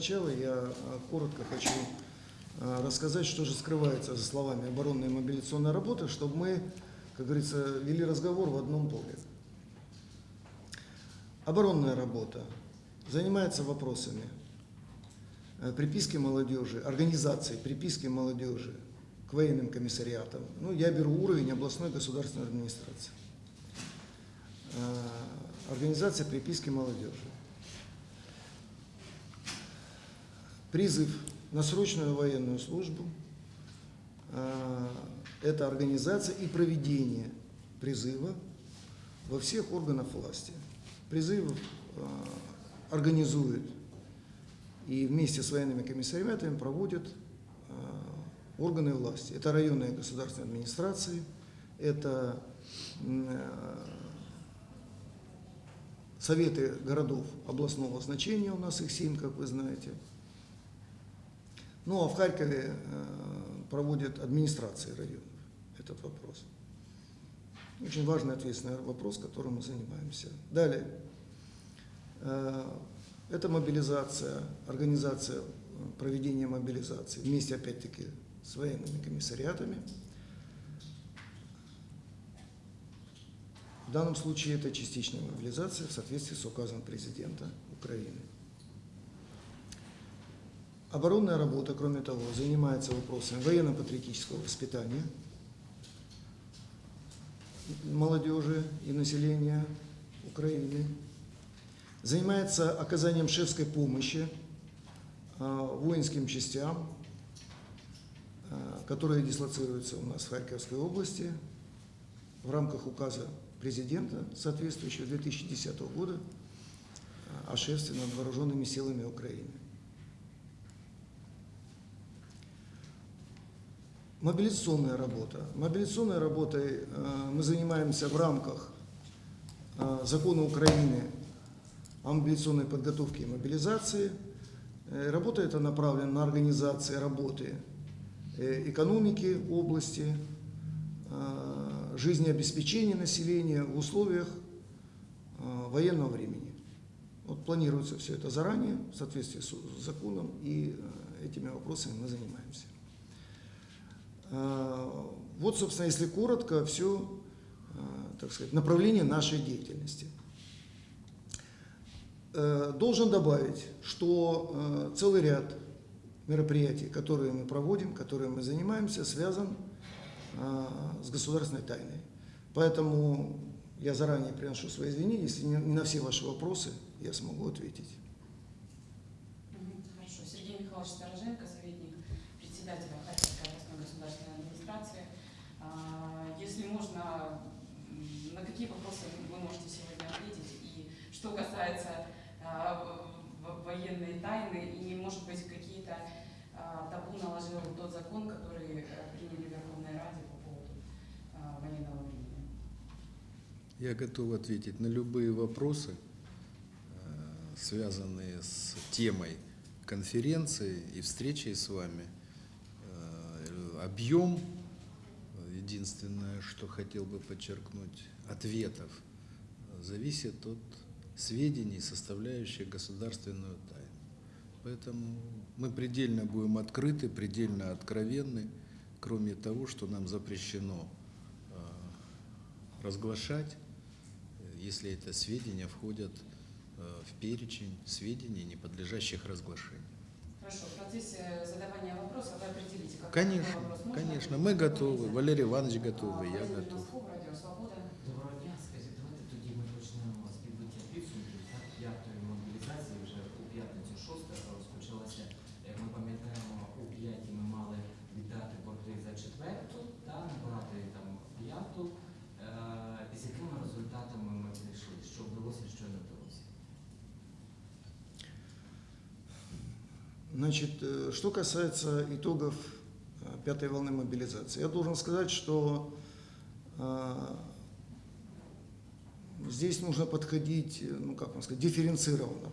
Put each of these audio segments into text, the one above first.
начала я э, коротко хочу э, рассказать, что же скрывается за словами оборонной и мобилизационной работы, чтобы мы, как говорится, вели разговор в одном поле. Оборонная работа занимается вопросами э, приписки молодежи, организации приписки молодежи к военным комиссариатам. Ну, я беру уровень областной государственной администрации. Э, Организация приписки молодежи. Призыв на срочную военную службу э, – это организация и проведение призыва во всех органах власти. Призыв э, организует и вместе с военными комиссариатами проводят э, органы власти. Это районные государственные администрации, это советы городов областного значения, у нас их семь, как вы знаете. Ну а в Харькове э, проводят администрации районов этот вопрос. Очень важный ответственный вопрос, которым мы занимаемся. Далее. Э, это мобилизация, организация проведения мобилизации вместе опять-таки с военными комиссариатами. В данном случае это частичная мобилизация в соответствии с указом президента Украины. Оборонная работа, кроме того, занимается вопросами военно-патриотического воспитания молодежи и населения Украины, занимается оказанием шефской помощи а, воинским частям, а, которые дислоцируются у нас в Харьковской области в рамках указа президента, соответствующего 2010 года, а, о шефстве над вооруженными силами Украины. Мобилизационная работа. Мобилизационной работой э, мы занимаемся в рамках э, закона Украины о мобилизационной подготовке и мобилизации. Э, работа эта направлена на организацию работы экономики области, жизнеобеспечения населения в условиях военного времени. Вот планируется все это заранее, в соответствии с законом, и этими вопросами мы занимаемся. А, вот, собственно, если коротко, все, а, так сказать, направление нашей деятельности. Э, должен добавить, что э, целый ряд мероприятий, которые мы проводим, которые мы занимаемся, связан с государственной тайной. Поэтому я заранее приношу свои извинения, если не на все ваши вопросы я смогу ответить. Хорошо. Сергей Михайлович Стороженко, советник председателя Харьковской областной государственной администрации. А, Если можно, м, на какие вопросы вы можете сегодня ответить? И что касается а, военной тайны, и, может быть, какие-то а, табу наложил тот закон, который э, приняли в Верховной Раде по поводу а, военного времени? Я готов ответить на любые вопросы, э, связанные с темой конференции и встречи с вами. Э, Объем, единственное, что хотел бы подчеркнуть, ответов зависит от сведений, составляющих государственную тайну. Поэтому мы предельно будем открыты, предельно откровенны, кроме того, что нам запрещено э, разглашать, э, если это сведения входят э, в перечень сведений, не подлежащих разглашению. Хорошо, в процессе задавания вопросов вы определите, какой Конечно, вопрос можно конечно, мы готовы. Валерий Иванович А, готовый, я Владимир готов. Носков, Значит, э, что касается итогов э, пятой волны мобилизации, я должен сказать, что э, здесь нужно подходить, ну как вам сказать, дифференцированно.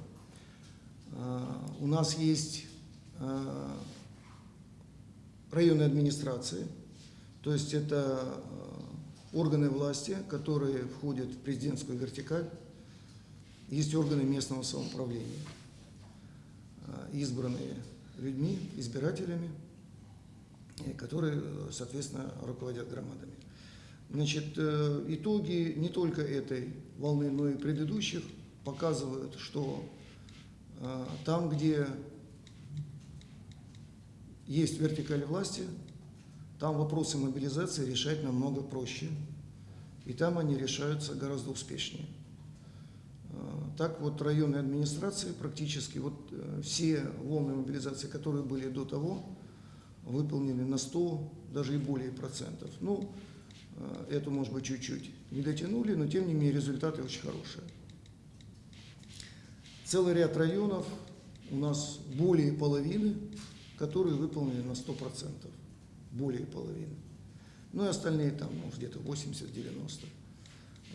У нас есть районные администрации, то есть это органы власти, которые входят в президентскую вертикаль, есть органы местного самоуправления. А, избранные людьми, избирателями, и которые, э, соответственно, руководят громадами. Значит, э, итоги не только этой волны, но и предыдущих показывают, что э, там, где есть вертикаль власти, там вопросы мобилизации решать намного проще. И там они решаются гораздо успешнее. Э, Так вот районные администрации практически вот э, все волны мобилизации, которые были до того, выполнены на 100, даже и более процентов. Ну, э, эту, может быть, чуть-чуть не дотянули, но тем не менее результаты очень хорошие. Целый ряд районов у нас более половины, которые выполнены на 100%. Более половины. Ну и остальные там, может, где-то 80-90.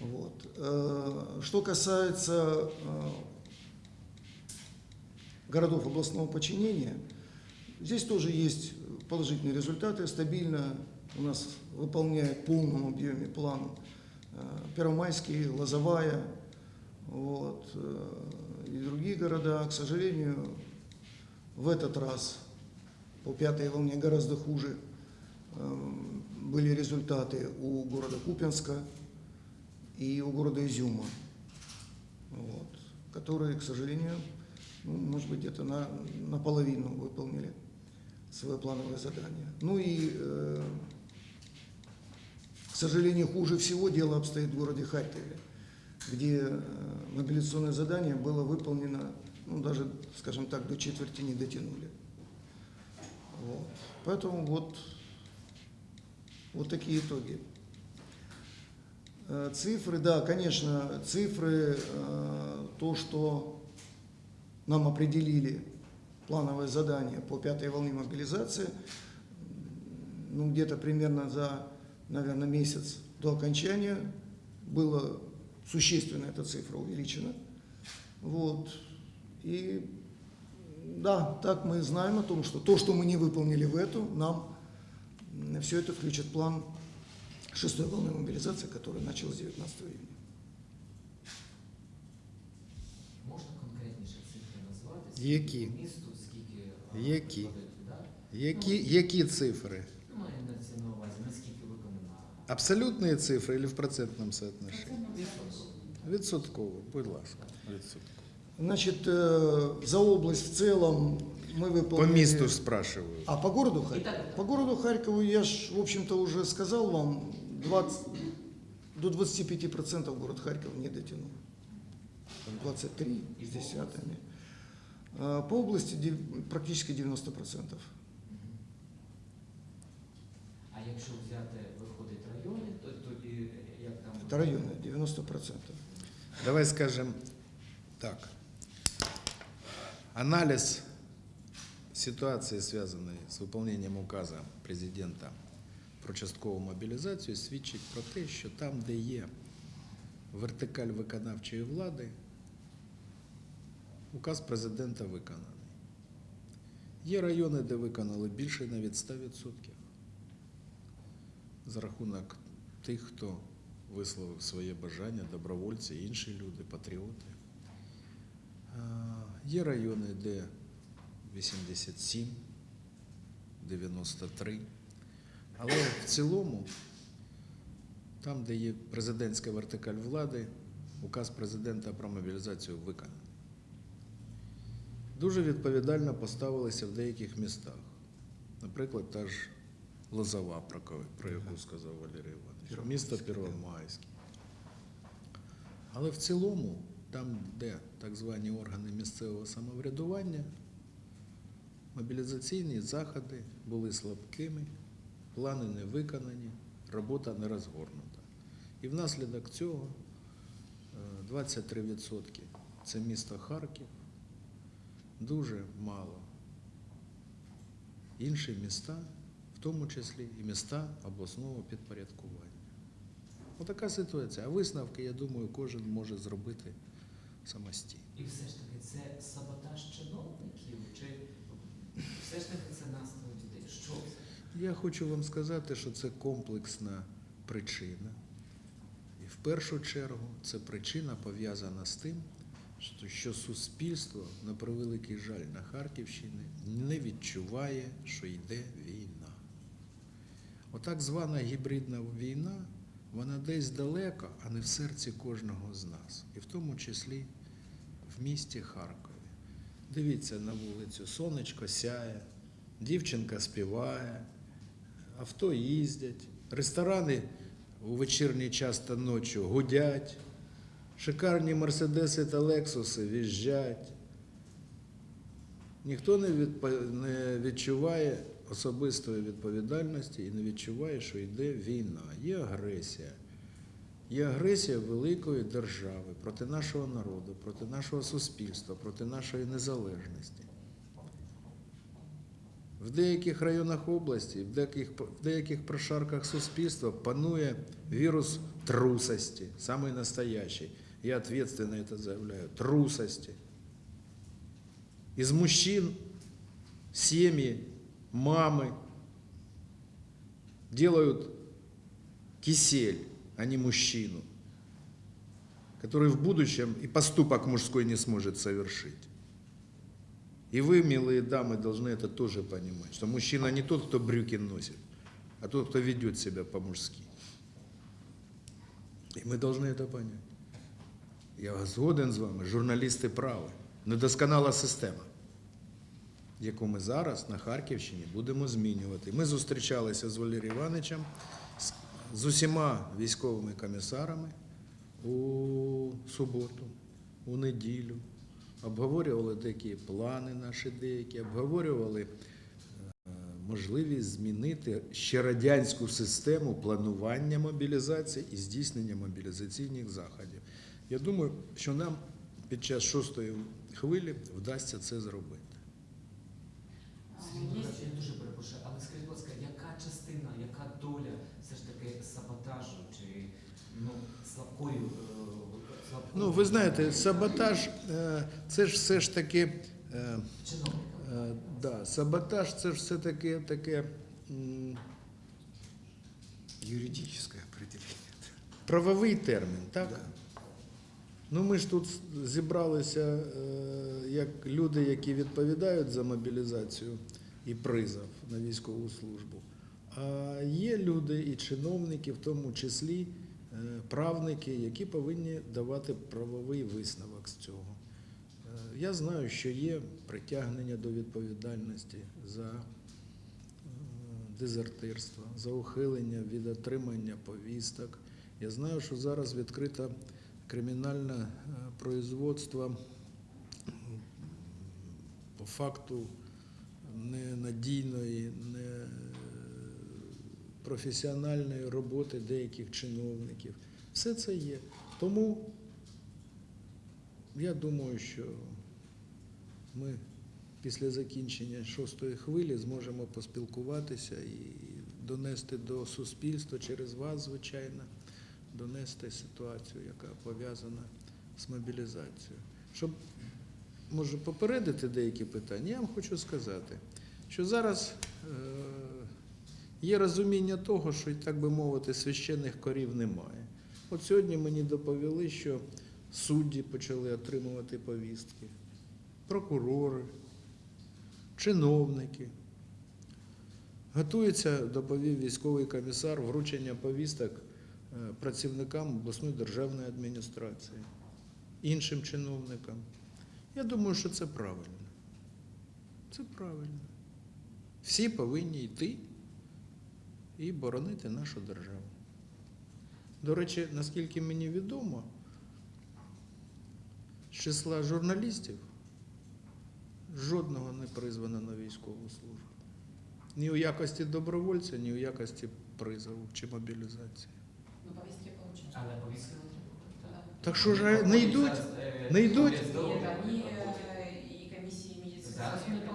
Вот. Э, Что касается э, городов областного подчинения, здесь тоже есть положительные результаты. Стабильно у нас выполняет в полном объеме план э, Первомайский, Лозовая вот, и другие города. К сожалению, в этот раз по пятой волне гораздо хуже были результаты у города Купенска и у города Изюма, вот, которые, к сожалению, ну, может быть, где-то на, наполовину выполнили свое плановое задание. Ну и, э, к сожалению, хуже всего дело обстоит в городе Харькове, где э, мобилизационное задание было выполнено, ну, даже, скажем так, до четверти не дотянули. Вот. Поэтому вот, вот такие итоги. Э, Цифры, да, конечно, цифры, э, то, что нам определили плановое задание по пятой волне мобилизации, ну, где-то примерно за, наверное, месяц до окончания было существенно эта цифра увеличена. Вот. И да, так мы знаем о том, что то, что мы не выполнили в эту, нам все это включит план шестой волны мобилизации, которая началась 19 июня. Можна конкретніше цифри назвати? Які? Скільки місту, скільки а, Які? приходить туди? Які, які цифри? Ну, маю на це на увазі, наскільки виконана Абсолютные цифры или в процентном соотношении? відсотково? Відсотково, будь ласка. Відсотково. Значит, э, за область в целом мы выполнили... По місту ж спрашиваю. А по городу И Харькову? так, и так. По городу Харькову я ж, в общем-то, уже сказал вам, 20, до 25% город Харьков не дотянул. Там 23 с десятыми. А По области практически 90%. А якщо взяти, виходить райони, то тоді як там? Это районы, 90%. Давай скажем так. Анализ ситуации, связанной с выполнением указа президента про часткову мобілізацію, свідчить про те, що там, де є вертикаль виконавчої влади, указ президента виконаний. Є райони, де виконали більше навіть 100% за рахунок тих, хто висловив своє бажання, добровольці, інші люди, патріоти. Є райони, де 87, 93. Але в цілому, там, де є президентська вертикаль влади, указ президента про мобілізацію виконаний. Дуже відповідально поставилися в деяких містах. Наприклад, та ж Лозова, про, яку сказав Валерій Іванович, місто Первомайське. Але в цілому, там, де так звані органи місцевого самоврядування, мобілізаційні заходи були слабкими, плани не виконані, робота не розгорнута. І внаслідок цього е, 23% це місто Харків, дуже мало. Інші міста, в тому числі і міста обласного підпорядкування. Отака ситуація. А висновки, я думаю, кожен може зробити самостійно. І все ж таки це саботаж чиновників, чи все ж таки це настрій людей? Що це? Я хочу вам сказати, що це комплексна причина. І в першу чергу це причина пов'язана з тим, що- суспільство, на превеликий жаль, на Харківщині не відчуває, що йде війна. Отак звана гібридна війна, вона десь далеко, а не в серці кожного з нас, і в тому числі в місті Харкові. Дивіться на вулицю, сонечко сяє, дівчинка співає, авто їздять, ресторани у вечірній час та ночі гудять, шикарні мерседеси та лексуси в'їжджать. Ніхто не, відпо- не відчуває особистої відповідальності і не відчуває, що йде війна, є агресія. Є агресія великої держави проти нашого народу, проти нашого суспільства, проти нашої незалежності. В деяких районах області, в деяких, в деяких прошарках суспільства панує вірус трусості, самый настоящий. Я ответственно это заявляю. Трусости. Из мужчин семьи, мамы делают кисель, а не мужчину, который в будущем и поступок мужской не сможет совершить. И вы, милые дамы, должны это тоже понимать, что мужчина не тот, кто брюки носит, а тот, кто ведет себя по-мужски. І ми повинні це понять. Я згоден з вами, журналісти праві. Недосконала система, яку ми зараз на Харківщині будемо змінювати. Ми зустрічалися з Валерієм Івановичем, з, з усіма військовими комісарами у суботу, у неділю. Обговорювали такі плани наші деякі, обговорювали е, можливість змінити ще радянську систему планування мобілізації і здійснення мобілізаційних заходів. Я думаю, що нам під час шостої хвилі вдасться це зробити. Я дуже перепрошую, але скажіть, будь ласка, яка частина, яка доля все ж таки саботажу чи ну, слабкої, е, Ну, ви знаєте, саботаж е, це ж все ж таки. е? Е, Да, саботаж це ж все таки таке м, Юридическое определение. правовий термін, так? Да. Ну ми ж тут зібралися як люди, які відповідають за мобілізацію і призов на військову службу. А є люди і чиновники, в тому числі правники, які повинні давати правовий висновок з цього. Е, Я знаю, що є притягнення до відповідальності за е, дезертирство, за ухилення від отримання повісток. Я знаю, що зараз відкрито кримінальне е, производство по факту ненадійної, не професіональної роботи деяких чиновників. Все це є. Тому я думаю, що ми після закінчення шостої хвилі зможемо поспілкуватися і донести до суспільства через вас, звичайно, донести ситуацію, яка пов'язана з мобілізацією. Щоб може попередити деякі питання, я вам хочу сказати, що зараз е, є розуміння того, що, так би мовити, священних корів немає. От сьогодні мені доповіли, що судді почали отримувати повістки, прокурори, чиновники. Готується, доповів військовий комісар, вручення повісток е, працівникам обласної державної адміністрації, іншим чиновникам. Я думаю, що це правильно. Це правильно. Всі повинні йти і боронити нашу державу. До речі, наскільки мені відомо, з числа журналістів жодного не призвано на військову службу. Ні у якості добровольця, ні у якості призову чи мобілізації. Ну, повестки получают. Але повістки отримали, так? Що ж не йдуть? Е, Не йдуть? проходят.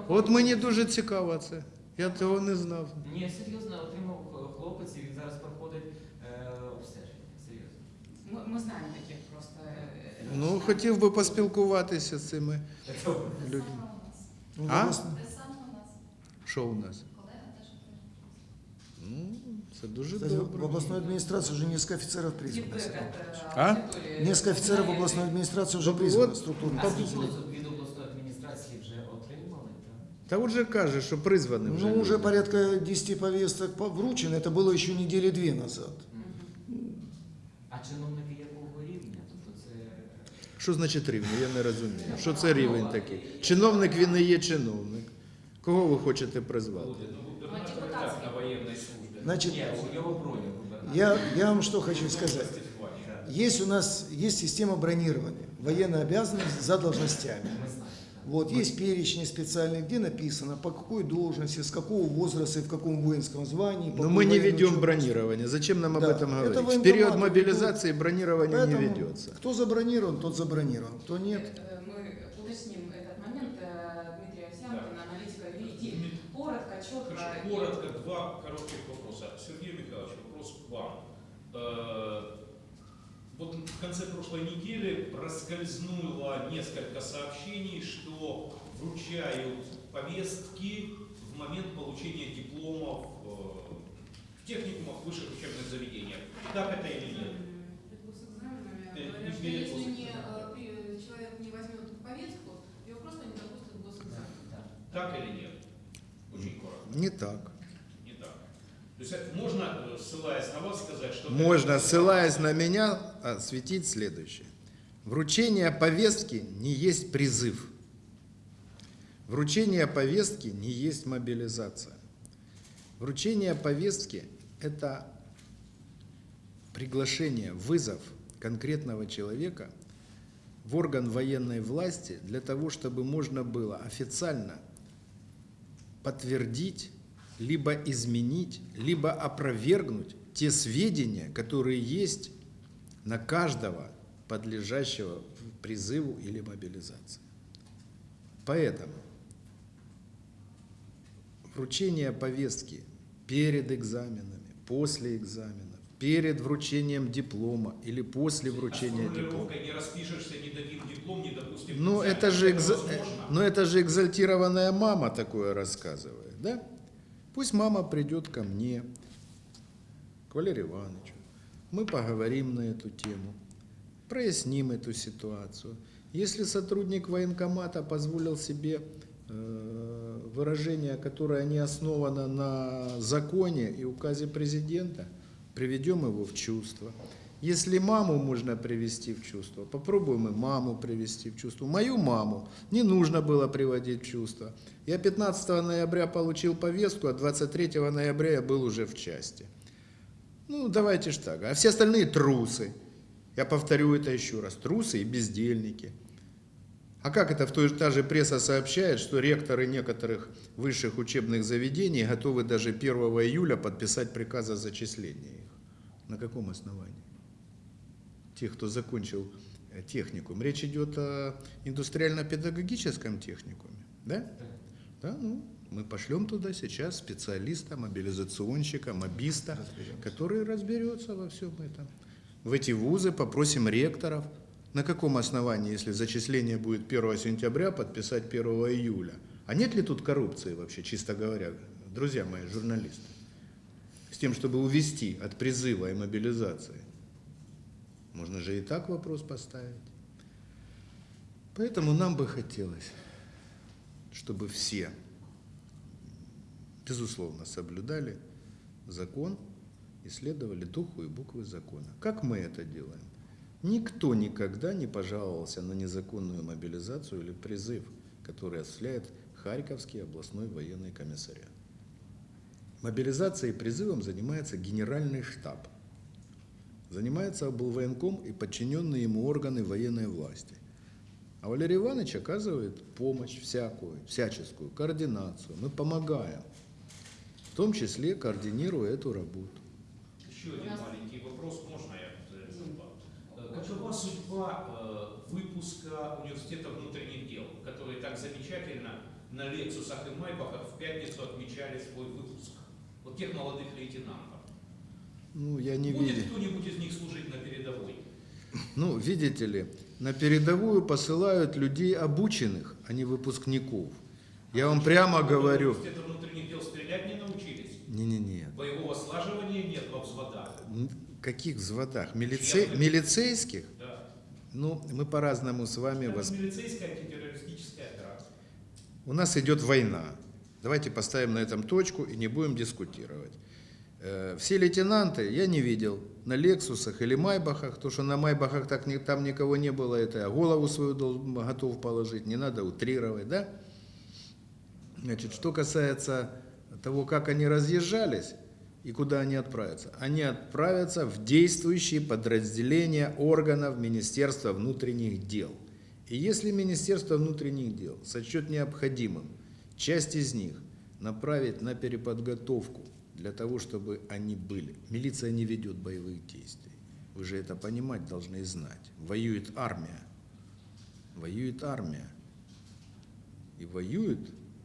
От мені дуже цікаво це. Я цього не знав. Ні, серйозно, отримав Мы, мы знаем таких просто. э, Ну, женщин. хотів би поспілкуватися з цими Так що, людьми. Ну, А? власне, Те саме у нас. Що у нас? Колега теж отримав. Ну, це дуже Кстати, добре. в областной администрации уже несколько офицеров призвано. Фидбэк сюда. от А? аудитории. Несколько офицеров в Наверное, областной администрации уже Вот- призвано, вот. структурных А скільки подразделений. від обласної адміністрації вже отримали? так? Та от же каже, що призвані вже. Ну, уже люди. порядка 10 повесток по- вручено, это было еще недели две назад. А чиновники якого рівня? Тобто це Що значить рівень? Я не розумію. Що це рівень такий? Чиновник він не є чиновник. Кого ви хочете призвати? Ну, а депутатский. на военной службе. Значит, ні, у його броню губернатора. я, я вам что хочу сказать. Есть у нас есть система бронирования, военная обязанность за должностями. Так. Вот, есть перечни специальные, где написано, по какой должности, с какого возраста и в каком воинском звании. Но мы не ведем учебе. бронирование. Зачем нам об Да, этом это говорить? В военкоматы период ведут. мобилизации бронирование не ведется. кто забронирован, тот забронирован, кто нет. Э, Мы уточним этот момент. Э, Дмитрий Овсянкин, аналитика юридии. Коротко, четко. Хорошо, коротко, два коротких вопроса. Сергей Михайлович, вопрос к вам. Вот в конце прошлой недели проскользнуло несколько сообщений, что вручают повестки в момент получения дипломов э, в техникумах, высших учебных заведениях. Так это или нет? Говорят, что перед если не, э, человек не возьмет повестку, его просто не допустят в госэкзамен. Так или нет? Очень коротко. Не так. Есть можно, э, ссылаясь на вас, сказать, что... Можно, ссылаясь на меня, осветить следующее. Вручение повестки не есть призыв. Вручение повестки не есть мобилизация. Вручение повестки – это приглашение, вызов конкретного человека в орган военной власти для того, чтобы можно было официально подтвердить, либо изменить, либо опровергнуть те сведения, которые есть на каждого подлежащего призыву или мобилизации. Поэтому вручение повестки перед экзаменами, после экзаменов, перед вручением диплома или после вручения А диплома. не распишешься, не дадим диплом, не допустим. Ну, это же, экза- возможно? э, ну, это же экзальтированная мама такое рассказывает, да? Пусть мама придет ко мне, к Валерию Ивановичу. Мы поговорим на эту тему, проясним эту ситуацию. Если сотрудник военкомата позволил себе э, выражение, которое не основано на законе и указе президента, приведем его в чувство. Если маму можно привести в чувство, попробуем и маму привести в чувство. Мою маму не нужно было приводить в чувство. Я 15 ноября получил повестку, а 23 ноября я был уже в части. Ну, давайте ж так. А все остальные трусы. Я повторю это еще раз. Трусы и бездельники. А как это в той же, та же пресса сообщает, что ректоры некоторых высших учебных заведений готовы даже 1 июля подписать приказ о зачислении их? На каком основании? Тех, кто закончил э, техникум. Речь идет о индустриально-педагогическом техникуме, да? Да, ну, мы пошлем туда сейчас специалиста, мобилизационщика, мобиста, который разберется во всем этом. В эти вузы попросим ректоров, на каком основании, если зачисление будет 1 сентября, подписать 1 июля. А нет ли тут коррупции вообще, чисто говоря, друзья мои, журналисты? С тем, чтобы увести от призыва и мобилизации. Можно же и так вопрос поставить. Поэтому нам бы хотелось, чтобы все, безусловно, соблюдали закон и следовали духу и буквы закона. Как мы это делаем? Никто никогда не пожаловался на незаконную мобилизацию или призыв, который осуществляет Харьковский областной военный комиссариат. Мобилизацией и призывом занимается генеральный штаб. Занимается облвоенком и подчиненные ему органы военной власти. А Валерий Иванович оказывает помощь всякую, всяческую, координацию. Мы помогаем, в том числе координируя эту работу. Еще один маленький вопрос, можно я э, задам? Э. Какова судьба э, выпуска университета внутренних дел, которые так замечательно на Лексусах и Майбахах в пятницу отмечали свой выпуск? Вот тех молодых лейтенантов. Ну, я не Будет видел. кто-нибудь из них служить на передовой? Ну, видите ли, на передовую посылают людей обученных, а не выпускников. Я вам прямо говорю, Университета внутренних дел стрелять не научились? Не-не-не. Боевого слаживания нет во взводах. Каких взводах? Милице... Милицейских? Да. Ну, мы по-разному с вами Это восп- милицейская антитеррористическая операция. У нас идет война. Давайте поставим на этом точку и не будем дискутировать. Э, Все лейтенанты я не видел на Лексусах или Майбахах, то что на Майбахах так там никого не было, это я голову свою готов положить, не надо утрировать, да? Значит, что касается того, как они разъезжались и куда они отправятся. Они отправятся в действующие подразделения органов Министерства внутренних дел. И если Министерство внутренних дел сочет необходимым часть из них направить на переподготовку для того, чтобы они были. Милиция не ведет боевых действий. Вы же это понимать должны и знать. Воюет армия. Воюет армия. И воюет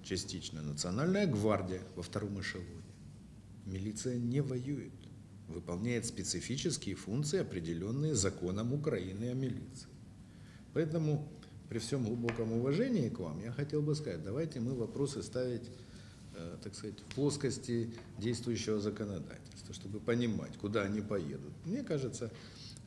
частично Национальная гвардия во втором эшелоне. Милиция не воюет. Выполняет специфические функции, определенные законом Украины о милиции. Поэтому при всем глубоком уважении к вам я хотел бы сказать, давайте мы вопросы ставить, так сказать, в плоскости действующего законодательства, чтобы понимать, куда они поедут. Мне кажется,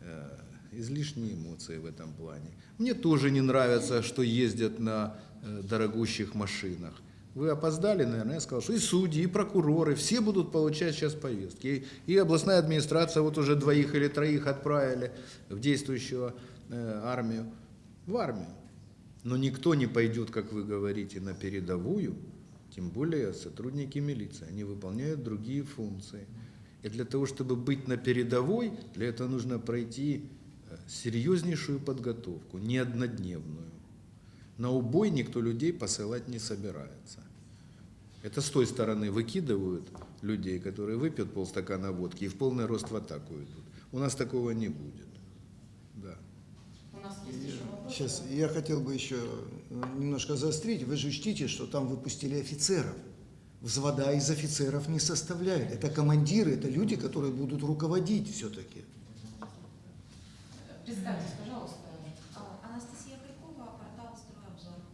э, излишние эмоции в этом плане. Мне тоже не нравится, что ездят на э, дорогущих машинах. Вы опоздали, наверное, я сказал, что и судьи, и прокуроры, все будут получать сейчас повестки. И, областная администрация вот уже двоих или троих отправили в действующую э, армию, в армию. Но никто не пойдет, как вы говорите, на передовую, тем более сотрудники милиции. Они выполняют другие функции. И для того, чтобы быть на передовой, для этого нужно пройти э, серьезнейшую подготовку, не однодневную. На убой никто людей посылать не собирается. Это с той стороны выкидывают людей, которые выпьют полстакана водки и в полный рост в атаку идут. У нас такого не будет. Да. У нас есть еще вопрос. Сейчас я хотел бы еще э, немножко заострить. Вы же учтите, что там выпустили офицеров. Взвода из офицеров не составляют. Это командиры, это люди, которые будут руководить все-таки. Представьтесь, пожалуйста. А, Анастасия Крикова, портал «Стройобзор».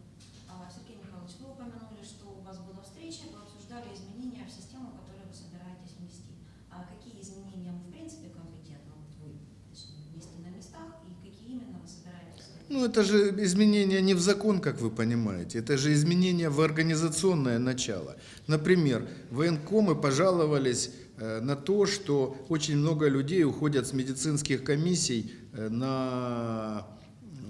А, Сергей Михайлович, вы упомянули, что у вас была встреча, вы обсуждали изменения в систему, которую вы собираетесь внести. А какие изменения вы, в принципе, компетентны вот вы точнее, внести на местах, и какие именно вы собираетесь? Ну, это же изменения не в закон, как вы понимаете, это же изменения в организационное начало. Например, военкомы пожаловались э, на то, что очень много людей уходят с медицинских комиссий э, на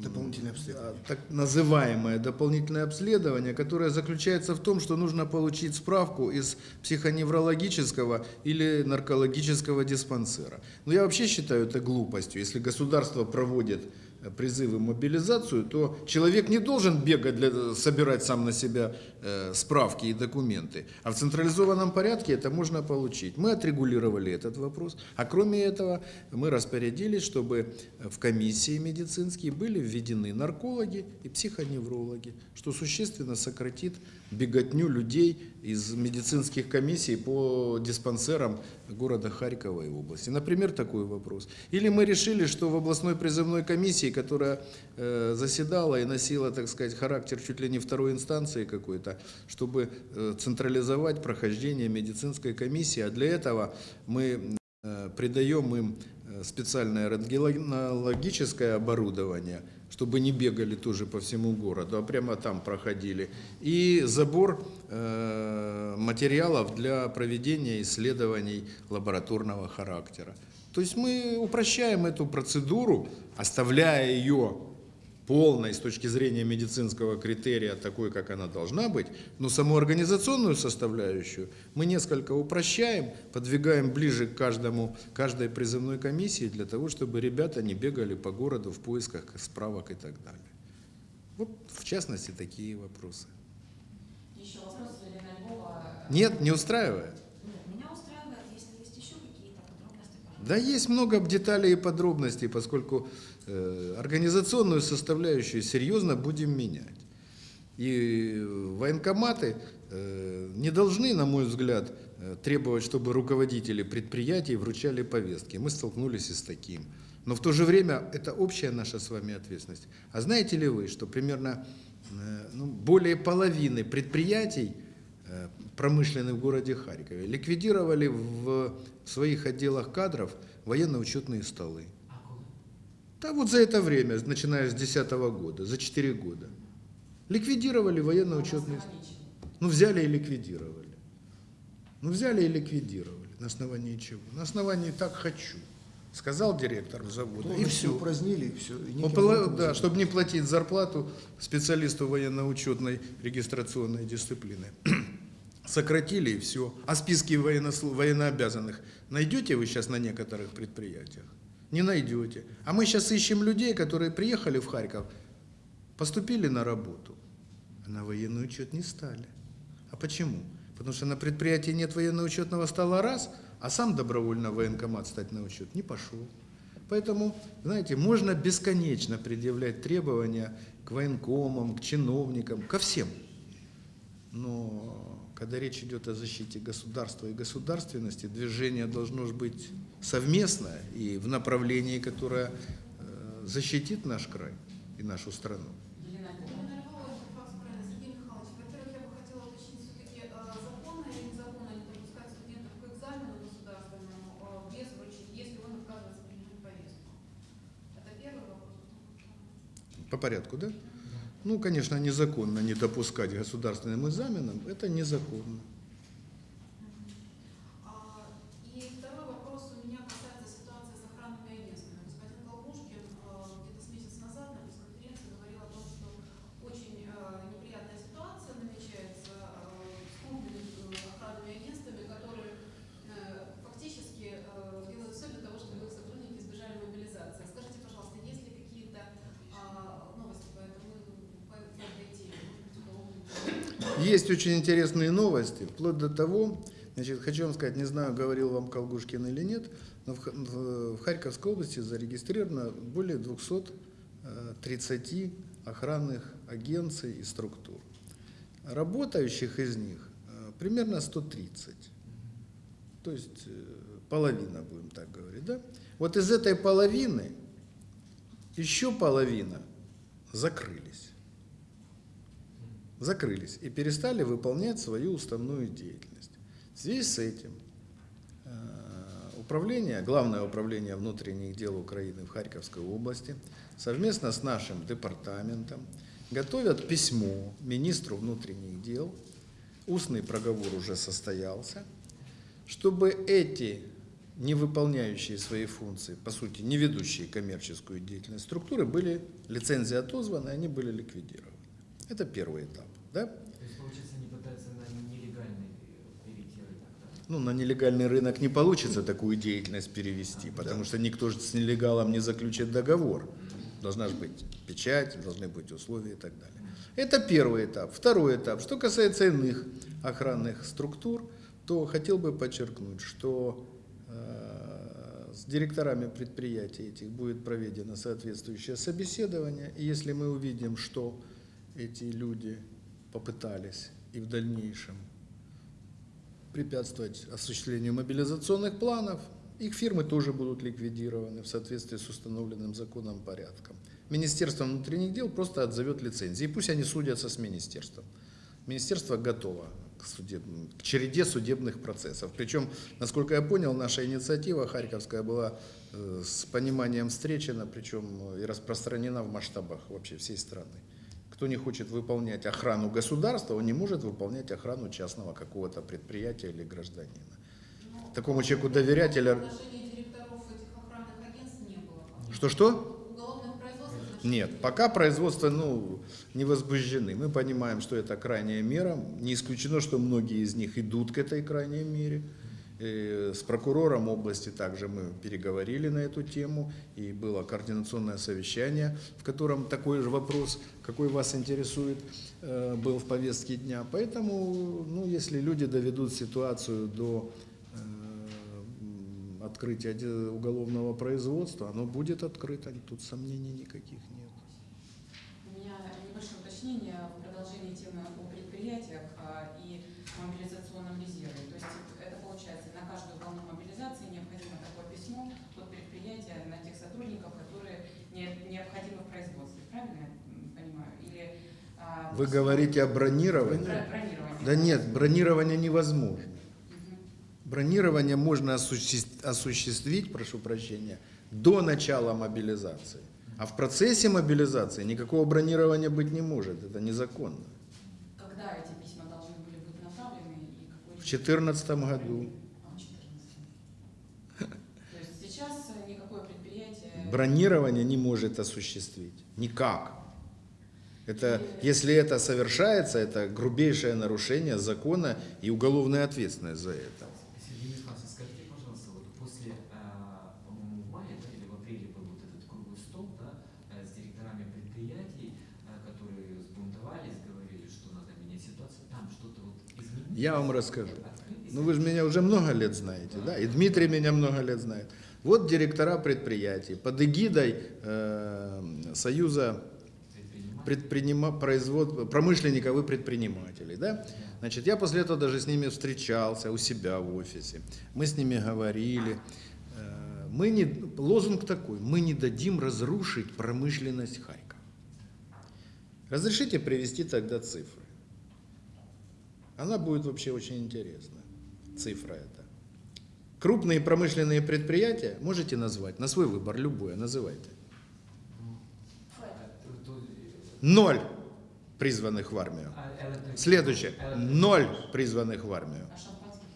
Дополнительное обследование. а, так называемое дополнительное обследование, которое заключается в том, что нужно получить справку из психоневрологического или наркологического диспансера. Но я вообще считаю это глупостью. Если государство проводит призывы мобилизацию, то человек не должен бегать, для, собирать сам на себя э, справки и документы. А в централизованном порядке это можно получить. Мы отрегулировали этот вопрос. А кроме этого, мы распорядились, чтобы в комиссии медицинские были введены наркологи и психоневрологи, что существенно сократит беготню людей из медицинских комиссий по диспансерам города Харькова и области. Например, такой вопрос. Или мы решили, что в областной призывной комиссии, которая э, заседала и носила, так сказать, характер чуть ли не второй инстанции какой-то, чтобы э, централизовать прохождение медицинской комиссии, а для этого мы э, придаем им э, специальное рентгенологическое оборудование, чтобы не бегали тоже по всему городу, а прямо там проходили. И забор э, материалов для проведения исследований лабораторного характера. То есть мы упрощаем эту процедуру, оставляя ее полной с точки зрения медицинского критерия, такой, как она должна быть, но саму организационную составляющую мы несколько упрощаем, подвигаем ближе к каждому, каждой призывной комиссии для того, чтобы ребята не бегали по городу в поисках справок и так далее. Вот, в частности, такие вопросы. Еще вопрос Елена Львова. Нет, не устраивает? Да есть много деталей и подробностей, поскольку организационную составляющую серьезно будем менять. И военкоматы э, не должны, на мой взгляд, э, требовать, чтобы руководители предприятий вручали повестки. Мы столкнулись и с таким. Но в то же время это общая наша с вами ответственность. А знаете ли вы, что примерно э, ну, более половины предприятий э, промышленный в городе Харькове, ликвидировали в своих отделах кадров военно-учетные столы. Да вот за это время, начиная с 2010 года, за 4 года. Ликвидировали военно-учетные столы. Ну, взяли и ликвидировали. Ну, взяли и ликвидировали. На основании чего? На основании «так хочу», сказал директор завода, и Полностью все. упразднили, и все. И образом Да, чтобы не платить зарплату специалисту военно-учетной регистрационной дисциплины. Сократили и все. А списки военнослу- военнообязанных найдете вы сейчас на некоторых предприятиях? Не найдете. А мы сейчас ищем людей, которые приехали в Харьков, поступили на работу, а на военный учет не стали. А почему? Потому что на предприятии нет военно-учетного стола раз, а сам добровольно в военкомат стать на учет не пошел. Поэтому, знаете, можно бесконечно предъявлять требования к военкомам, к чиновникам, ко всем. Но когда речь идет о защите государства и государственности, движение должно быть совместное и в направлении, которое э, защитит наш край и нашу страну. Э, вопрос. По порядку, да? Ну, конечно, незаконно не допускать государственным экзаменам, это незаконно. А, И второй вопрос у меня касается ситуации с охранными агентствами. Господин Колбушкин э, где-то с месяц назад на пресс-конференции говорил о том, что очень э, неприятная ситуация намечается э, с крупными э, охранными агентствами, которые э, фактически э, делают все для того, чтобы их сотрудники избежали мобилизации. Скажите, пожалуйста, есть ли какие-то а, новости по этому по этой теме? Есть очень интересные новости, вплоть до того, значит, хочу вам сказать, не знаю, говорил вам Колгушкин или нет, но в, в- Харьковской области зарегистрировано более 230 охранных агенций и структур. Работающих из них э, примерно 130. То есть э, половина, будем так говорить, да? Вот из этой половины еще половина закрылись закрылись и перестали выполнять свою уставную деятельность. В связи с этим э, управление, Главное управление внутренних дел Украины в Харьковской области совместно с нашим департаментом готовят письмо министру внутренних дел, устный проговор уже состоялся, чтобы эти не выполняющие свои функции, по сути, не ведущие коммерческую деятельность структуры, были лицензии отозваны, они были ликвидированы. Это первый этап. Да? То есть, получается, они пытаются на нелегальный э, перейти рынок, да? Ну, на нелегальный рынок не получится такую деятельность перевести, потому что никто же с нелегалом не заключит договор. Должна же быть печать, должны быть условия и так далее. Это первый этап. Второй этап. Что касается иных охранных структур, то хотел бы подчеркнуть, что э, с директорами предприятий этих будет проведено соответствующее собеседование. И если мы увидим, что эти люди попытались и в дальнейшем препятствовать осуществлению мобилизационных планов, их фирмы тоже будут ликвидированы в соответствии с установленным законом порядком. Министерство внутренних дел просто отзовет лицензии, пусть они судятся с министерством. Министерство готово к, судебным, к череде судебных процессов. Причем, насколько я понял, наша инициатива Харьковская была э, с пониманием встречена, причем э, и распространена в масштабах вообще всей страны. Кто не хочет выполнять охрану государства, он не может выполнять охрану частного какого-то предприятия или гражданина. Такому человеку доверять или... Что-что? Нет, пока производства ну, не возбуждены. Мы понимаем, что это крайняя мера. Не исключено, что многие из них идут к этой крайней мере. С прокурором области также мы переговорили на эту тему, и было координационное совещание, в котором такой же вопрос, какой вас интересует, э, был в повестке дня. Поэтому, ну, если люди доведут ситуацию до э, открытия уголовного производства, оно будет открыто, тут сомнений никаких нет. У меня небольшое уточнение в продолжении темы о предприятиях а, и мобилизационном резерве. То есть это получается, на каждую волну мобилизации необходимо такое письмо от предприятия на тех сотрудников, которые не- необходимы в производстве. Правильно я м, понимаю? Или а, А, Вы говорите о бронировании? Да нет, бронирование невозможно. Бронирование можно осуществ- осуществить, прошу прощения, до начала мобилизации. А в процессе мобилизации никакого бронирования быть не может. Это незаконно. Когда эти письма должны были быть направлены и какой В 2014 году А, в 14. То есть сейчас никакое предприятие... бронирование не может осуществить. Никак. Это, если это совершается, это грубейшее нарушение закона и уголовная ответственность за это. Сергей Михайлович, скажите, пожалуйста, вот после, а, по-моему, да, или в апреле был вот этот круглый стол э, с директорами предприятий, э, которые сбунтовались, говорили, что надо менять ситуацию, там что-то вот? Я вам расскажу. Ну вы же меня уже много лет знаете, да? И Дмитрий меня много лет знает. Вот директора предприятий под эгидой э, Союза? Предпринима, производ, промышленников и предпринимателей, да? Значит, я после этого даже с ними встречался у себя в офисе. Мы с ними говорили. Э, Мы не, лозунг такой, мы не дадим разрушить промышленность Харькова. Разрешите привести тогда цифры. Она будет вообще очень интересна. Цифра эта. Крупные промышленные предприятия можете назвать на свой выбор, любое, называйте. Ну, Фэк. а, то- то, э, Ноль призванных в армию. а электро- Следующее. электро- Ноль призванных в армию. А шампанских?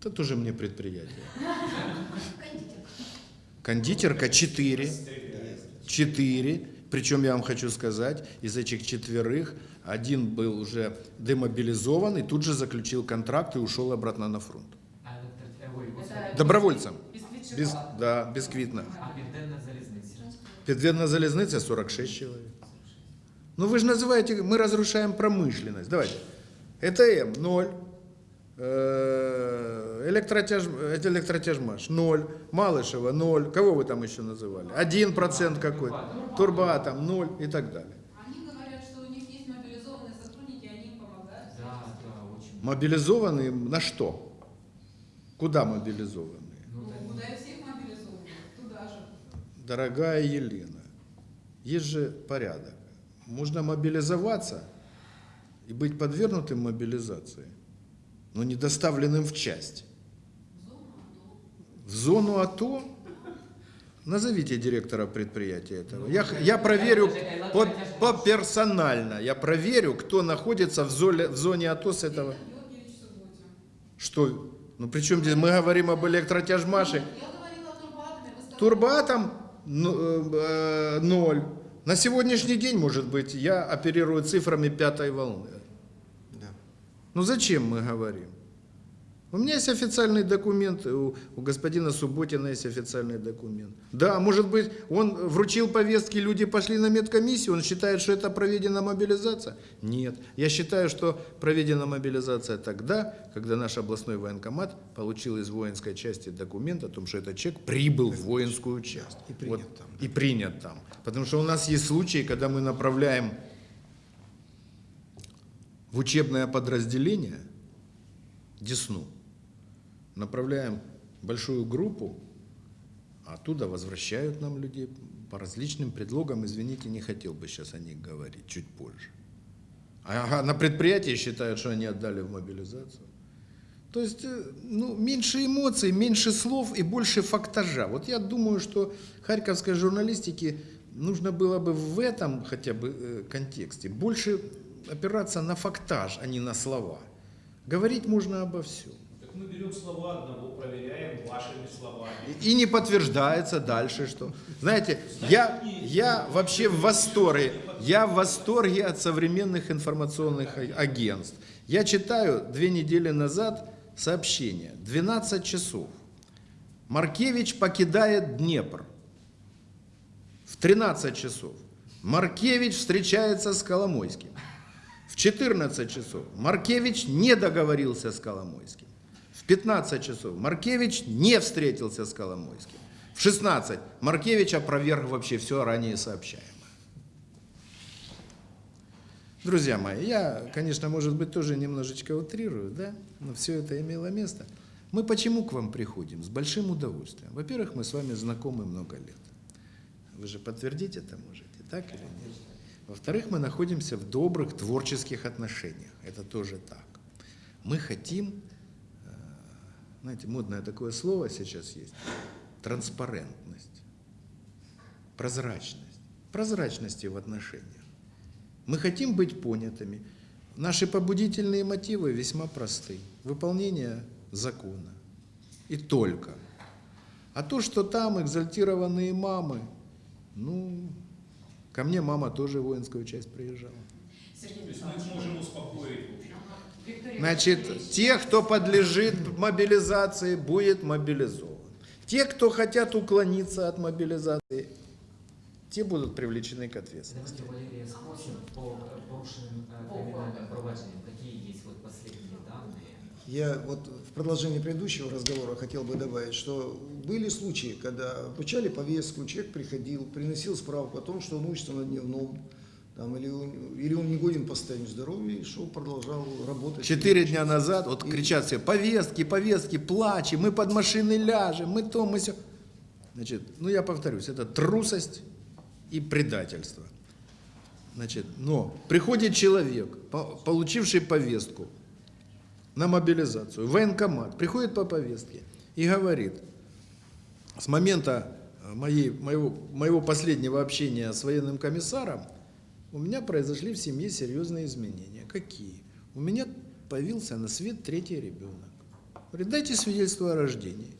Это тоже мне предприятие. Кондитер. Кондитерка 4. 4. Причем я вам хочу сказать, из этих четверых один был уже демобилизован и тут же заключил контракт и ушел обратно на фронт. а електро- э, ой, господи. Это Добровольцем. бисквит Без, шоколад. да, безквитно. А південна залізниця? Підвідна залізниця 46 человек. Ну вы же называете, мы разрушаем промышленность. Давайте. ЭТМ 0. Э, Электротяж, электротяжмаш 0. Малышева 0. Кого вы там еще называли? 1% какой-то. Турбоатом 0 и так далее. Они говорят, что у них есть мобилизованные сотрудники, они им помогают. Да, да, очень. Мобилизованные на что? Куда мобилизованные? Ну, да, куда и всех мобилизовывают, туда же. Дорогая Елена, есть же порядок можно мобилизоваться и быть подвергнутым мобилизации, но не доставленным в часть. В зону АТО? Назовите директора предприятия этого. Я, я проверю по, по персонально, я проверю, кто находится в зоне, в зоне АТО с этого. Что? Ну при чем здесь? Мы говорим об электротяжмаше. Турбоатом ну, э, э, ноль. На сегодняшний день, может быть, я оперирую цифрами пятой волны. Да. Ну зачем мы говорим? У меня есть официальный документ, у, у господина Субботина есть официальный документ. Да, может быть, он вручил повестки, люди пошли на медкомиссию, он считает, что это проведена мобилизация? Нет. Я считаю, что проведена мобилизация тогда, когда наш областной военкомат получил из воинской части документ о том, что этот человек прибыл в воинскую часть. И принят там, И принят там. Потому что у нас есть случаи, когда мы направляем в учебное подразделение Десну, направляем большую группу, а оттуда возвращают нам людей по различным предлогам. Извините, не хотел бы сейчас о них говорить, чуть позже. А на предприятии считают, что они отдали в мобилизацию. То есть, э, ну, меньше эмоций, меньше слов и больше фактажа. Вот я думаю, что харьковской журналистике нужно было бы в этом хотя бы э, контексте больше опираться на фактаж, а не на слова. Говорить можно обо всем. Так мы берем слова одного, проверяем вашими словами. И и не подтверждается дальше, что. Знаете, я, я вообще в восторге. Я в восторге от современных информационных а- агентств. Я читаю две недели назад сообщение. 12 часов. Маркевич покидает Днепр. В 13 часов. Маркевич встречается с Коломойским. В 14 часов Маркевич не договорился с Коломойским. В 15 часов Маркевич не встретился с Коломойским. В 16 Маркевич опроверг вообще все ранее сообщаемое. Друзья мои, я, конечно, может быть, тоже немножечко утрирую, да, но все это имело место. Мы почему к вам приходим? С большим удовольствием. Во-первых, мы с вами знакомы много лет. Вы же подтвердить это можете, так или нет? Во-вторых, мы находимся в добрых творческих отношениях. Это тоже так. Мы хотим, э, знаете, модное такое слово сейчас есть, транспарентность, прозрачность. Прозрачности в отношениях. Мы хотим быть понятыми. Наши побудительные мотивы весьма просты. Выполнение закона. И только. А то, что там экзальтированные мамы, ну, ко мне мама тоже в воинскую часть приезжала. Сергей То есть мы Михайлович. можем успокоить, в общем. Виктория Значит, те, кто подлежит мобилизации, будет мобилизован. Те, кто хотят уклониться от мобилизации, те будут привлечены к ответственности. Давайте Валерия спросим по порушенным э, криминальным проваджениям. Какие есть вот последние данные? Я вот в продолжении предыдущего разговора хотел бы добавить, что были случаи, когда вручали повестку, человек приходил, приносил справку о том, что он учится на дневном, там, или, он, или он не годен по состоянию здоровья, и шел, продолжал работать. Четыре дня назад, вот кричат все, повестки, повестки, плачем, мы под машины ляжем, мы то, мы все. Значит, ну я повторюсь, это трусость и предательство. Значит, но приходит человек, по- получивший повестку на мобилизацию, в военкомат, приходит по повестке и говорит, с момента э, моей, моего, моего последнего общения с военным комиссаром у меня произошли в семье серьезные изменения. Какие? У меня появился на свет третий ребенок. Говорит, дайте свидетельство о рождении,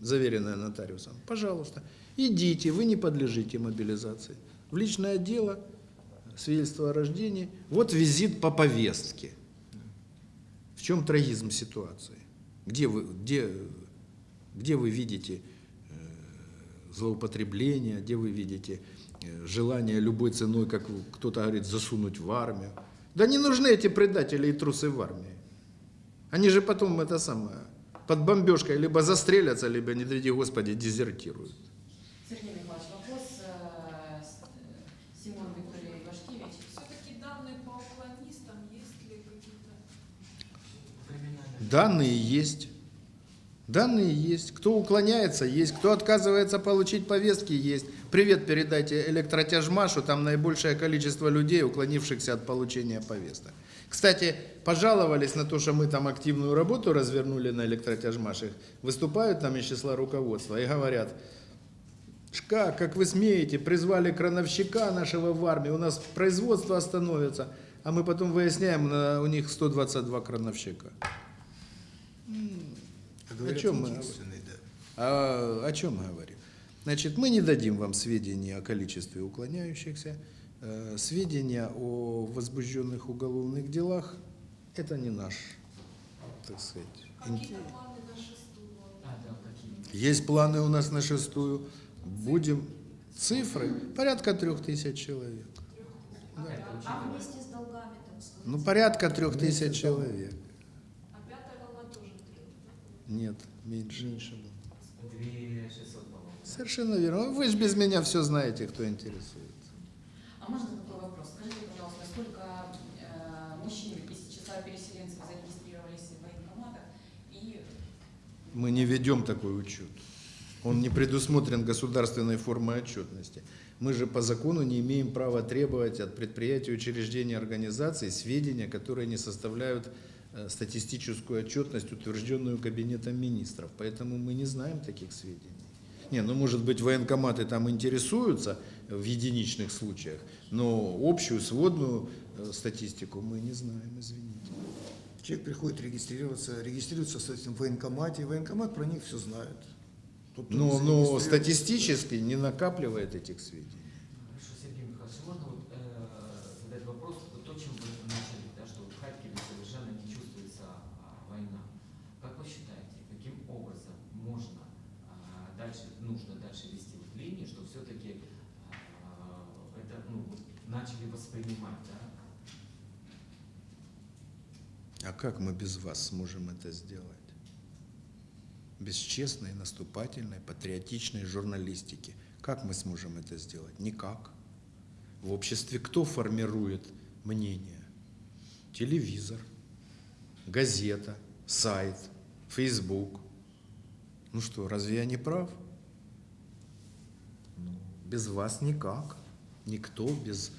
заверенное нотариусом. Пожалуйста, идите, вы не подлежите мобилизации. В личное дело, свидетельство о рождении. Вот визит по повестке. В чем трагизм ситуации? Где вы, где, где вы видите злоупотребление, где вы видите э, желание любой ценой, как кто-то говорит, засунуть в армию? Да не нужны эти предатели и трусы в армии. Они же потом это самое, под бомбежкой либо застрелятся, либо, не дай Господи, дезертируют. Сергей Михайлович, вопрос э, э, Симон Виктория Ивашкевич. Все-таки данные по уклонистам, есть ли какие-то Данные есть. Данные есть. Кто уклоняется, есть. Кто отказывается получить повестки, есть. Привет передайте электротяжмашу, там наибольшее количество людей, уклонившихся от получения повесток. Кстати, пожаловались на то, что мы там активную работу развернули на электротяжмашах. Выступают там из числа руководства и говорят, Шка, как вы смеете, призвали крановщика нашего в армию, у нас производство остановится, а мы потом выясняем, у них 122 крановщика. Говорят, О чем мы единственный, да. А, о чем мы говорим? Значит, мы не дадим вам сведения о количестве уклоняющихся, э, сведения о возбужденных уголовных делах. Это не наш, так сказать. ин- какие-то планы на шестую? А, да, какие? Есть планы у нас на шестую. Будем цифры порядка трех тысяч человек. Это А вместе с долгами, так сказать? Ну, порядка трех тысяч человек. А пятая волна тоже трех, да? Нет, меньше. Меньше было. Две шестьсот, по-моему. Совершенно верно. Вы же без меня все знаете, кто интересуется. А можно такой вопрос? Скажите, пожалуйста, сколько э, мужчин из числа переселенцев зарегистрировались в военкоматах и Мы не ведем такой учет. Он не предусмотрен государственной формой отчетности. Мы же по закону не имеем права требовать от предприятий, учреждений, организаций сведения, которые не составляют статистическую отчетность, утвержденную Кабинетом министров. Поэтому мы не знаем таких сведений. Не, ну может быть военкоматы там интересуются в единичных случаях, но общую сводную э, статистику мы не знаем, извините. Человек приходит регистрироваться, регистрируется, соответственно, в военкомате, и военкомат про них все знает. Но, но статистически не накапливает этих сведений. Хорошо, Сергей Михайлович, можно вот, э, задать вопрос, вот то, чем вы начали, да, что в Харькове совершенно не чувствуется а, война. Как вы считаете, каким образом можно а, дальше, нужно дальше вести вот линии, что все-таки это ну, вот начали воспринимать, да? А как мы без вас сможем это сделать? Без честной, наступательной, патриотичной журналистики. Как мы сможем это сделать? Никак. В обществе кто формирует мнение? Телевизор, газета, сайт, фейсбук. Ну что, разве я не прав? Ну, без вас никак. Никто без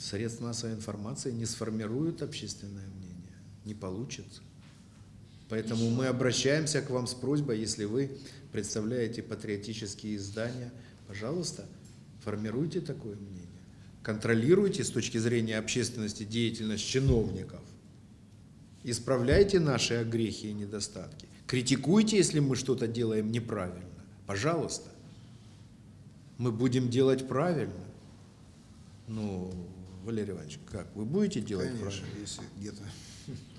средств массовой информации не сформируют общественное мнение. Не получится. Поэтому мы обращаемся к вам с просьбой, если вы представляете патриотические издания, пожалуйста, формируйте такое мнение. Контролируйте с точки зрения общественности деятельность чиновников. Исправляйте наши огрехи и недостатки. Критикуйте, если мы что-то делаем неправильно. Пожалуйста. Мы будем делать правильно. Ну, Валерий Иванович, как? Вы будете делать Конечно, правильно? если где-то.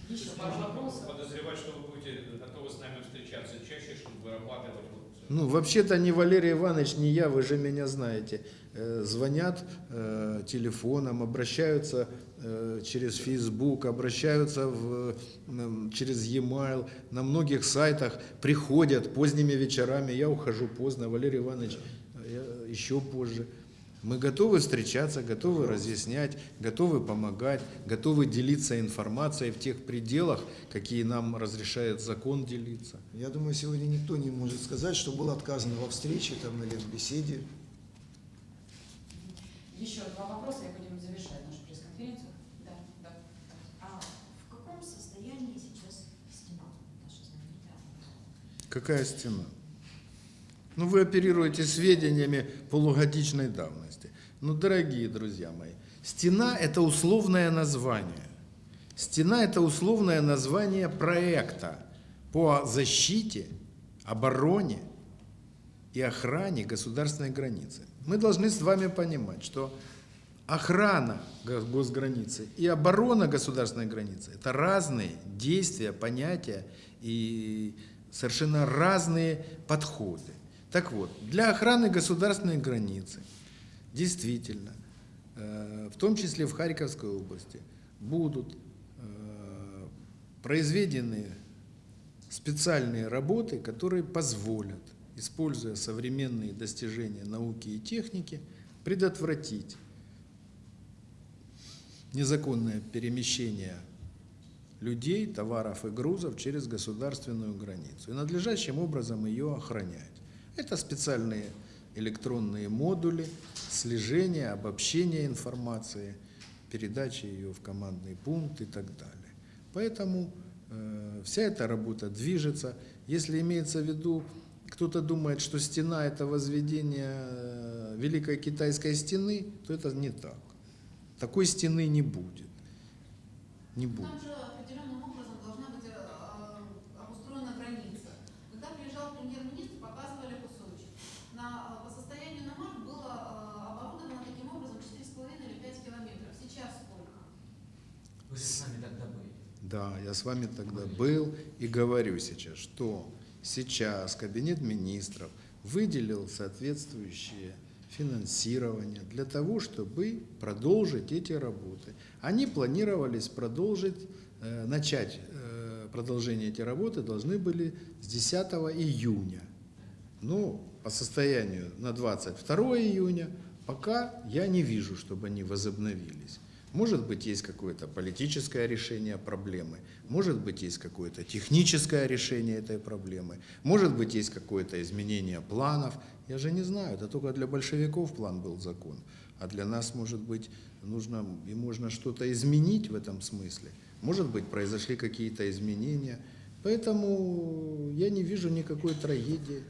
Еще пару Можно вопросов. подозревать, что вы будете готовы с нами встречаться чаще, чтобы вырабатывать вот Ну, вообще-то ни Валерий Иванович, ни я, вы же меня знаете. Э, звонят э, телефоном, обращаются э, через Facebook, обращаются в, м, через e-mail, на многих сайтах, приходят поздними вечерами, я ухожу поздно, Валерий Иванович э, я еще позже. Мы готовы встречаться, готовы разъяснять, готовы помогать, готовы делиться информацией в тех пределах, какие нам разрешает закон делиться. Я думаю, сегодня никто не может сказать, что было отказано во встрече там, или в беседе. Еще два вопроса, и будем завершать нашу пресс-конференцию. Да, да. А в каком состоянии сейчас стена наша знаменитая? Какая стена? Ну, вы оперируете сведениями полугодичной давности. Ну, дорогие друзья мои, стена – это условное название. Стена – это условное название проекта по защите, обороне и охране государственной границы. Мы должны с вами понимать, что охрана го- госграницы и оборона государственной границы – это разные действия, понятия и совершенно разные подходы. Так вот, для охраны государственной границы действительно, э, в том числе в Харьковской области, будут э, произведены специальные работы, которые позволят, используя современные достижения науки и техники, предотвратить незаконное перемещение людей, товаров и грузов через государственную границу и надлежащим образом ее охранять. Это специальные электронные модули слежения, обобщения информации, передачи ее в командный пункт и так далее. Поэтому э, вся эта работа движется. Если имеется в виду, кто-то думает, что стена – это возведение э, Великой Китайской стены, то это не так. Такой стены не будет. Не будет. Там же определенным образом должна быть э, э, обустроена граница. Когда приезжал премьер-министр, показывали кусочек. На, э, по состоянию на март было э, оборудовано таким образом 4,5 или 5 километров. Сейчас сколько? Вы с нами тогда были. Да, я с вами тогда был и говорю сейчас, что сейчас Кабинет министров выделил соответствующее финансирование для того, чтобы продолжить эти работы. Они планировались продолжить, э, начать э, продолжение эти работы должны были с 10 июня. Ну, по состоянию на 22 июня пока я не вижу, чтобы они возобновились. Может быть, есть какое-то политическое решение проблемы, может быть, есть какое-то техническое решение этой проблемы, может быть, есть какое-то изменение планов. Я же не знаю, это только для большевиков план был закон, а для нас, может быть, нужно и можно что-то изменить в этом смысле. Может быть, произошли какие-то изменения. Поэтому я не вижу никакой трагедии.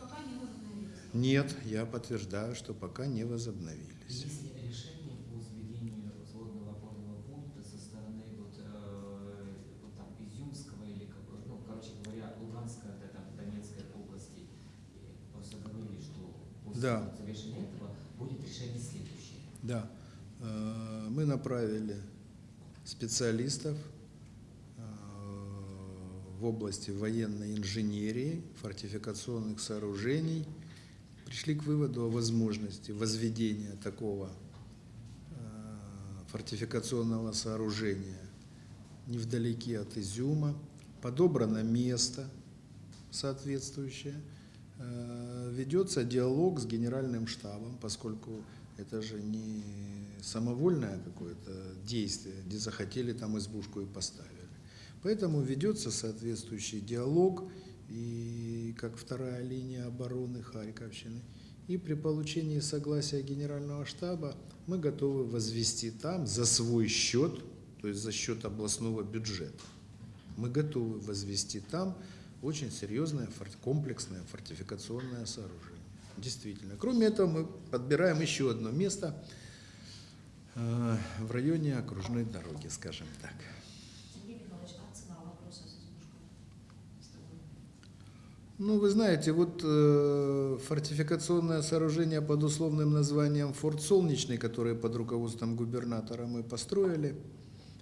Пока не. Нет, я подтверждаю, что пока не возобновились. Есть ли решение по возведению взводного опорного пункта со стороны вот, э, вот там Изюмского или, как бы, ну, короче говоря, Луганской, это там Донецкой области? И просто говорили, Да. завершения этого будет решение следующее. Да, э, мы направили специалистов э, в области военной инженерии, фортификационных сооружений, пришли к выводу о возможности возведения такого э, фортификационного сооружения невдалеке от Изюма. Подобрано место соответствующее. Э, Ведется диалог с генеральным штабом, поскольку это же не самовольное какое-то действие, где захотели там избушку и поставили. Поэтому ведется соответствующий диалог, и как вторая линия обороны Харьковщины, И при получении согласия Генерального штаба мы готовы возвести там за свой счет, то есть за счет областного бюджета, мы готовы возвести там очень серьезное комплексное фортификационное сооружение. Действительно. Кроме этого, мы подбираем еще одно место э, в районе окружной дороги, скажем так. А? Ну, вы знаете, вот э, фортификационное сооружение под условным названием Форт Солнечный, которое под руководством губернатора мы построили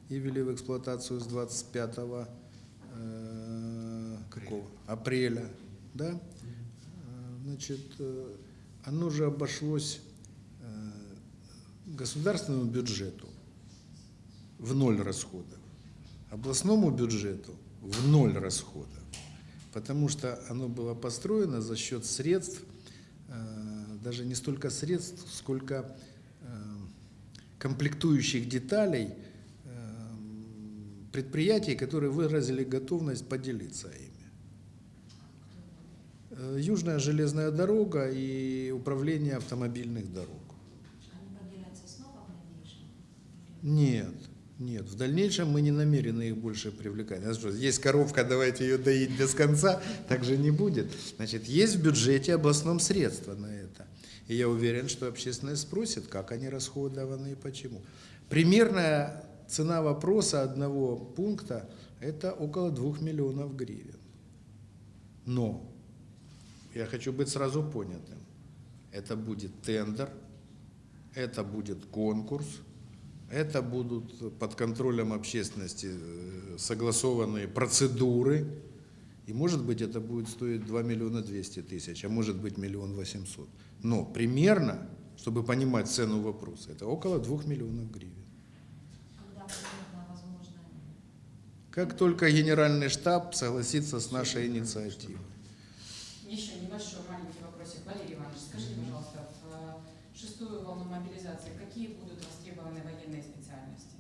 и ввели в эксплуатацию с 25 э, какого? апреля, да? Э, Значит, э, оно же обошлось э, государственному бюджету в ноль расходов, областному бюджету в ноль расходов потому что оно было построено за счет средств, э, даже не столько средств, сколько комплектующих деталей предприятий, которые выразили готовность поделиться ими. Э, Южная железная дорога и управление автомобильных дорог. Нет, нет. В дальнейшем мы не намерены их больше привлекать. Есть коровка, давайте ее доить без конца, так же не будет. Значит, есть в бюджете областном средства на это. И я уверен, что общественность спросит, как они расходованы и почему. Примерная цена вопроса одного пункта – это около 2 миллионов гривен. Но, я хочу быть сразу понятым, это будет тендер, это будет конкурс, это будут под контролем общественности э, согласованные процедуры. И может быть это будет стоить 2 миллиона 200 тысяч, а может быть миллион 800. Но примерно, чтобы понимать цену вопроса, это около 2 миллионов гривен. Как только генеральный штаб согласится с нашей инициативой. Еще небольшой маленький вопросик. Валерий Иванович, скажите, пожалуйста, в э, шестую волну мобилизации какие будут востребованы военные специальности?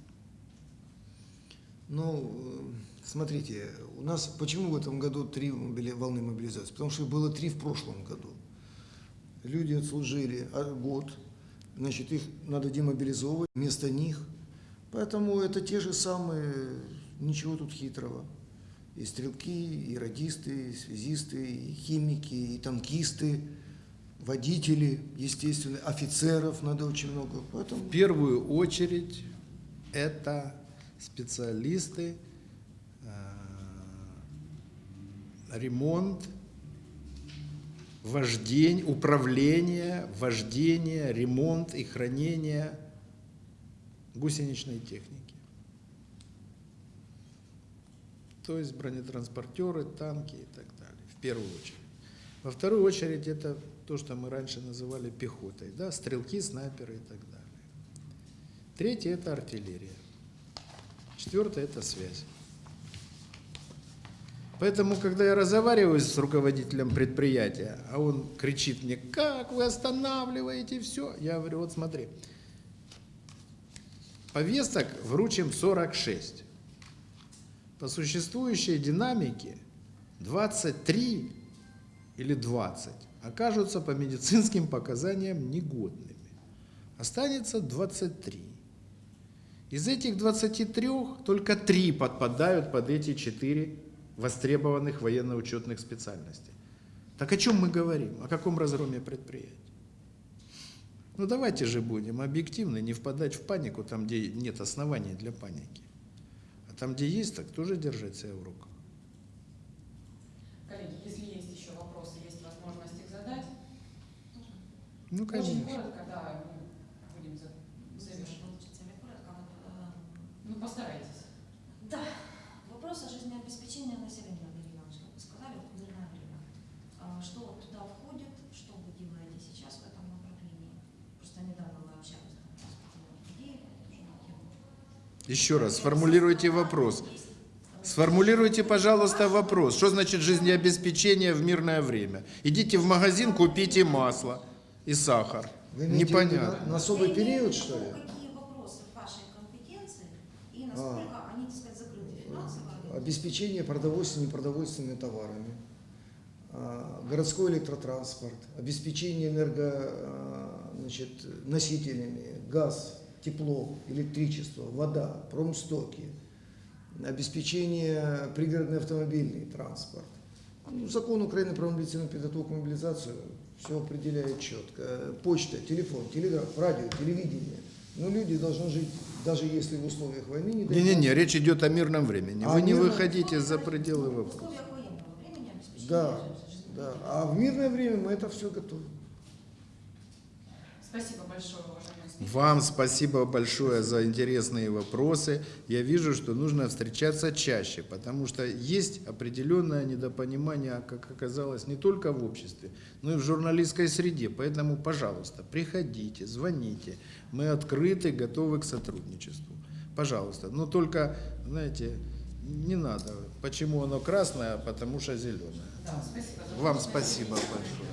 Ну, э, смотрите, у нас почему в этом году три волны мобилизации? Потому что было три в прошлом году. Люди отслужили а, год, значит, их надо демобилизовывать вместо них. Поэтому это те же самые, ничего тут хитрого. И стрелки, и радисты, и связисты, и химики, и танкисты, водители, естественно, офицеров надо очень много. Поэтому В первую очередь это специалисты, э, ремонт, вождение, управление, вождение, ремонт и хранение гусеничной техники. То есть бронетранспортеры, танки и так далее, в первую очередь. Во вторую очередь это то, что мы раньше называли пехотой, да, стрелки, снайперы и так далее. Третье – это артиллерия. Четвертое – это связь. Поэтому, когда я разговариваю с руководителем предприятия, а он кричит мне, как вы останавливаете все, я говорю, вот смотри, повесток вручим 46. По существующей динамике 23 или 20 окажутся по медицинским показаниям негодными. Останется 23. Из этих 23 только 3 подпадают под эти 4 востребованных военно-учетных специальностей. Так о чем мы говорим? О каком разгроме предприятий? Ну давайте же будем объективны, не впадать в панику там, где нет оснований для паники. Там, где есть, так тоже держать себя в руках. Коллеги, если есть еще вопросы, есть возможность их задать. Ну, Очень конечно. коротко, да, мы будем за- завершить. Получится ли коротко? Вот, э, Ну, постарайтесь. Да, вопрос о жизнеобеспечении населения, Валерий Иванович, как вы сказали, в мирное время. А Что вот туда входит, что вы делаете сейчас в этом направлении? Просто недавно мы общались там, с Путиным Идеей, тоже на тему. Еще раз, сформулируйте вопрос. Сформулируйте, пожалуйста, вопрос. Что значит жизнеобеспечение в мирное время? Идите в магазин, купите масло и сахар. Вы Непонятно. На, на особый Я имею в период, что ли? Какие вопросы в вашей компетенции и насколько они, так сказать, закрыты финансово? Обеспечение продовольственными и непродовольственными товарами. а, городской электротранспорт, обеспечение энерго, а, значит, носителями, газ, тепло, электричество, вода, промстоки, обеспечение пригородный автомобильный транспорт. Ну, закон Украины про мобилизационную подготовку и мобилизацию все определяет четко. Почта, телефон, телеграф, радио, телевидение. Но люди должны жить, даже если в условиях войны, не. Не-не-не, речь идет о мирном времени. А Вы не мирном- выходите за пределы В вопроса. условиях военного времени обеспечения Да, да. А в мирное время мы это все готовим. Спасибо большое, уважаемый. Вам спасибо большое за интересные вопросы. Я вижу, что нужно встречаться чаще, потому что есть определенное недопонимание, как оказалось, не только в обществе, но и в журналистской среде. Поэтому, пожалуйста, приходите, звоните. Мы открыты, готовы к сотрудничеству. Пожалуйста. Но только, знаете, не надо. Почему оно красное? Потому что зеленое. Да, спасибо Вам спасибо большое.